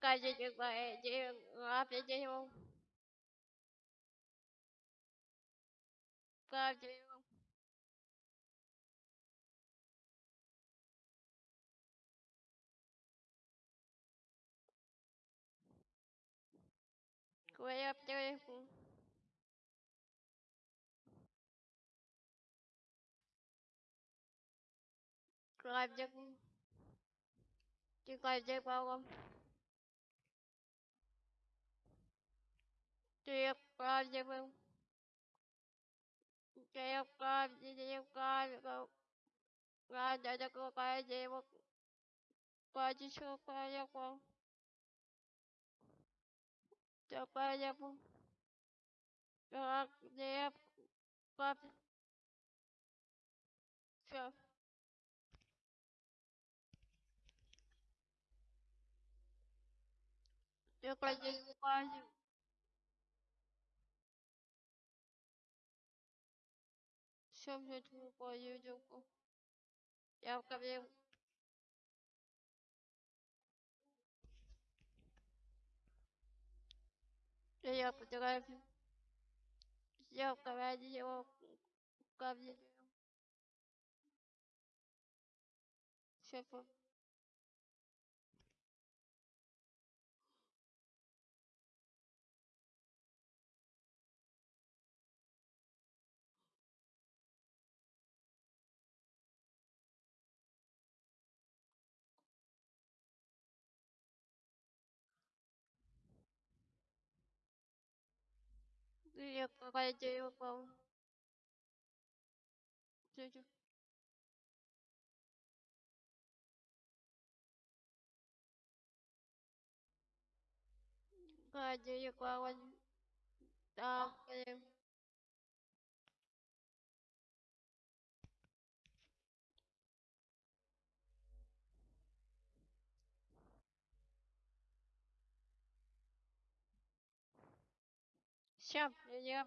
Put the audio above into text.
каждый день определил каждый квартиру каждый каждый балом ты каждый был ты каждый день каждый каждый такой день каждый человек такая я был как я как все я каждый каждый все мне твою юдюку я в кабину я фотографию я в кабине его в кабине все я какая дерево пал Тетя. Какая дерево пал так Всем привет,